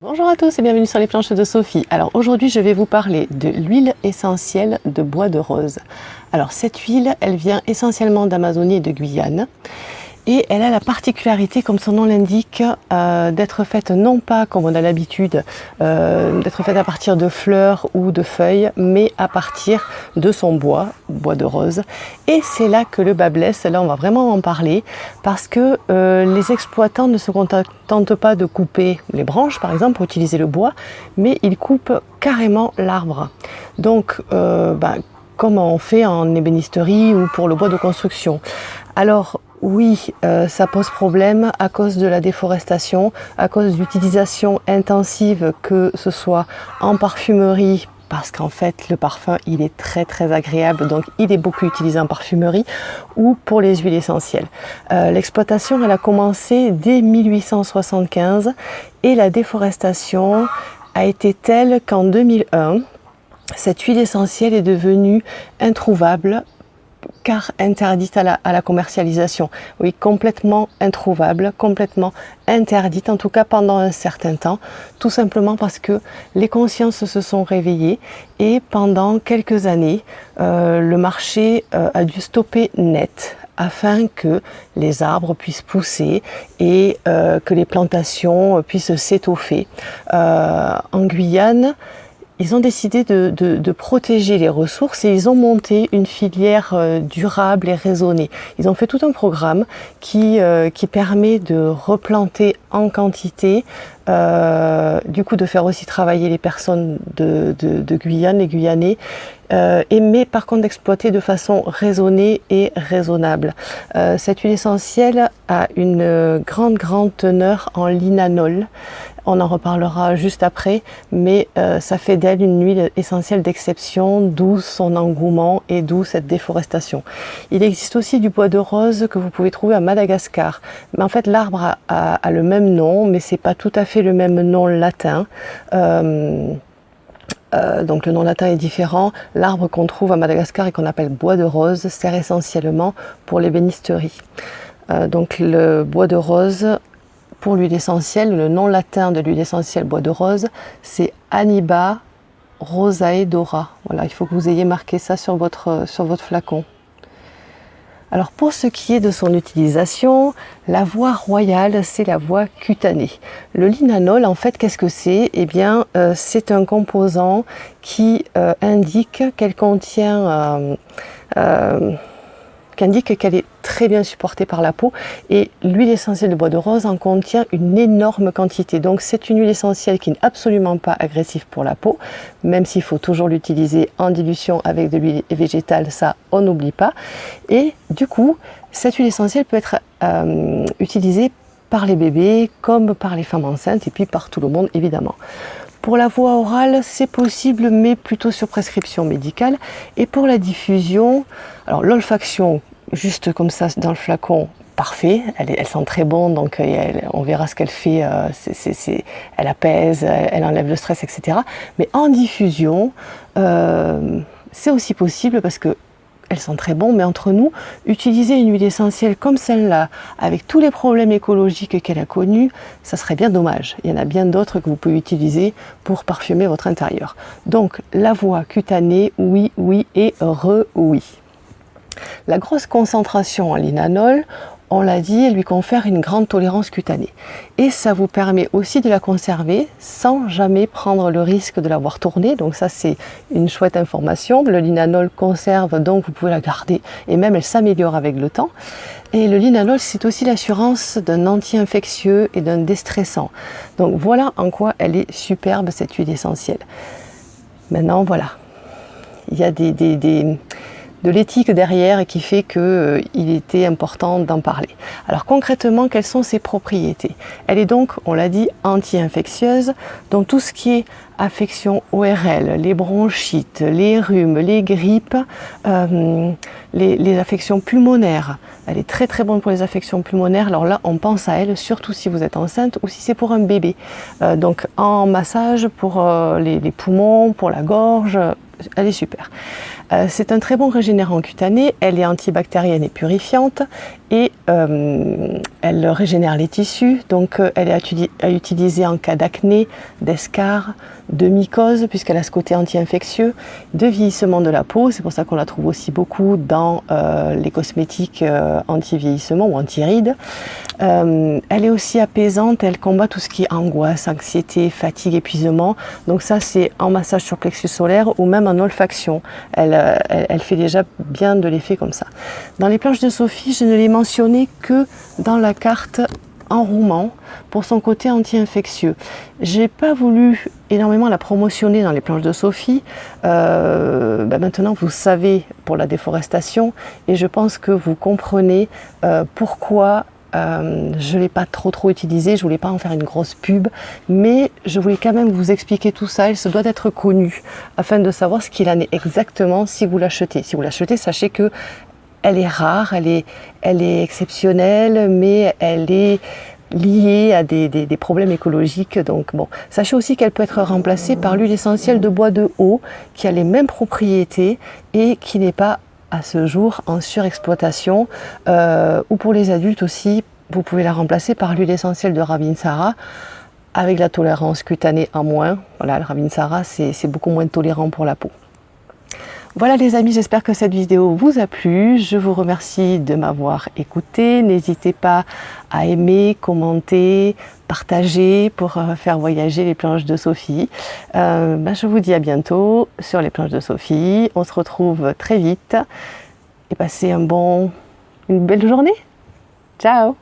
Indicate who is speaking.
Speaker 1: Bonjour à tous et bienvenue sur les planches de Sophie. Alors aujourd'hui je vais vous parler de l'huile essentielle de bois de rose. Alors cette huile elle vient essentiellement d'Amazonie et de Guyane et elle a la particularité, comme son nom l'indique, euh, d'être faite non pas comme on a l'habitude, euh, d'être faite à partir de fleurs ou de feuilles, mais à partir de son bois, bois de rose. Et c'est là que le bas blesse, là on va vraiment en parler, parce que euh, les exploitants ne se contentent pas de couper les branches, par exemple, pour utiliser le bois, mais ils coupent carrément l'arbre. Donc, bah, comme on fait en ébénisterie ou pour le bois de construction? Alors, oui, euh, ça pose problème à cause de la déforestation, à cause d'utilisation intensive, que ce soit en parfumerie, parce qu'en fait le parfum il est très très agréable donc il est beaucoup utilisé en parfumerie ou pour les huiles essentielles. Euh, l'exploitation elle a commencé dès 1875 et la déforestation a été telle qu'en 2001 cette huile essentielle est devenue introuvable interdite à la, commercialisation. Oui, complètement introuvable, complètement interdite, en tout cas pendant un certain temps, tout simplement parce que les consciences se sont réveillées et pendant quelques années, euh, le marché euh, a dû stopper net afin que les arbres puissent pousser et euh, que les plantations puissent s'étoffer. en Guyane, ils ont décidé de, protéger les ressources et ils ont monté une filière euh, durable et raisonnée. Ils ont fait tout un programme qui, euh, qui permet de replanter en quantité, euh, du coup de faire aussi travailler les personnes de, Guyane, les Guyanais, et mais par contre d'exploiter de façon raisonnée et raisonnable. cette huile essentielle a une grande grande teneur en linanol on en reparlera juste après, mais euh, ça fait d'elle une huile essentielle d'exception, d'où son engouement et d'où cette déforestation. Il existe aussi du bois de rose que vous pouvez trouver à Madagascar. Mais en fait, l'arbre a, le même nom, mais c'est pas tout à fait le même nom latin. Euh, euh, donc le nom latin est différent. L'arbre qu'on trouve à Madagascar et qu'on appelle bois de rose sert essentiellement pour l'ébénisterie. donc le bois de rose pour l'huile essentielle, le nom latin de l'huile essentielle bois de rose, c'est Aniba rosaedora. Voilà, il faut que vous ayez marqué ça sur votre, sur votre flacon. Alors pour ce qui est de son utilisation, la voie royale, c'est la voie cutanée. Le linanol, en fait, qu'est-ce que c'est? Eh bien, euh, c'est un composant qui euh, indique qu'elle contient... Euh, indique qu'elle est très bien supportée par la peau et l'huile essentielle de bois de rose en contient une énorme quantité. Donc c'est une huile essentielle qui n'est absolument pas agressive pour la peau, même s'il faut toujours l'utiliser en dilution avec de l'huile végétale, ça on n'oublie pas. Et du coup, cette huile essentielle peut être euh, utilisée par les bébés comme par les femmes enceintes et puis par tout le monde évidemment. Pour la voie orale, c'est possible, mais plutôt sur prescription médicale. Et pour la diffusion, alors l'olfaction, juste comme ça dans le flacon, parfait, elle, sent très bon, donc euh, on verra ce qu'elle fait, euh, elle apaise, elle, enlève le stress, etc. Mais en diffusion, euh, c'est aussi possible parce que elles sont très bon, mais entre nous, utiliser une huile essentielle comme celle-là, avec tous les problèmes écologiques qu'elle a connus, ça serait bien dommage. Il y en a bien d'autres que vous pouvez utiliser pour parfumer votre intérieur. Donc, la voie cutanée, oui, oui et re-oui. La grosse concentration en linanol, on l'a dit, lui confère une grande tolérance cutanée. Et ça vous permet aussi de la conserver sans jamais prendre le risque de l'avoir tournée. Donc ça, c'est une chouette information. Le linanol conserve, donc vous pouvez la garder. Et même, elle s'améliore avec le temps. Et le linanol, c'est aussi l'assurance d'un anti-infectieux et d'un déstressant. Donc voilà en quoi elle est superbe, cette huile essentielle. Maintenant, voilà. Il y a des, des de l'éthique derrière et qui fait qu'il euh, était important d'en parler. Alors concrètement, quelles sont ses propriétés? Elle est donc, on l'a dit, anti-infectieuse, donc tout ce qui est affection ORL, les bronchites, les rhumes, les grippes, euh, les, affections pulmonaires. Elle est très très bonne pour les affections pulmonaires. Alors là, on pense à elle, surtout si vous êtes enceinte ou si c'est pour un bébé. Euh, donc en massage pour les, les poumons, pour la gorge, elle est super. Euh, c'est un très bon régénérant cutané, elle est antibactérienne et purifiante. Et euh, elle régénère les tissus, donc euh, elle est à utiliser en cas d'acné, d'escar, de mycose, puisqu'elle a ce côté anti-infectieux, de vieillissement de la peau, c'est pour ça qu'on la trouve aussi beaucoup dans euh, les cosmétiques anti-vieillissement ou anti-rides. elle est aussi apaisante, elle combat tout ce qui est angoisse, anxiété, fatigue, épuisement, donc ça c'est en massage sur plexus solaire ou même en olfaction. Elle, elle fait déjà bien de l'effet comme ça. Dans les planches de Sophie, je ne l'ai mentionné que dans la carte en rouman pour son côté anti-infectieux. J'ai pas voulu énormément la promotionner dans les planches de Sophie. Euh, ben maintenant, vous savez pour la déforestation et je pense que vous comprenez euh, pourquoi euh, je ne l'ai pas trop trop utilisé, je voulais pas en faire une grosse pub, mais je voulais quand même vous expliquer tout ça, il se doit d'être connu, afin de savoir ce qu'il en est exactement si vous l'achetez. Si vous l'achetez, sachez que elle est rare, elle est, elle est exceptionnelle, mais elle est liée à des, des, problèmes écologiques. Donc bon, sachez aussi qu'elle peut être remplacée par l'huile essentielle de bois de haut, qui a les mêmes propriétés et qui n'est pas à ce jour en surexploitation. Euh, ou pour les adultes aussi, vous pouvez la remplacer par l'huile essentielle de Ravinsara avec la tolérance cutanée en moins. Voilà, le Ravinsara, c'est beaucoup moins tolérant pour la peau. Voilà les amis, j'espère que cette vidéo vous a plu. Je vous remercie de m'avoir écouté. N'hésitez pas à aimer, commenter, partager pour euh, faire voyager les planches de Sophie. Euh, ben, je vous dis à bientôt sur les planches de Sophie. On se retrouve très vite et passez un bon, une belle journée. Ciao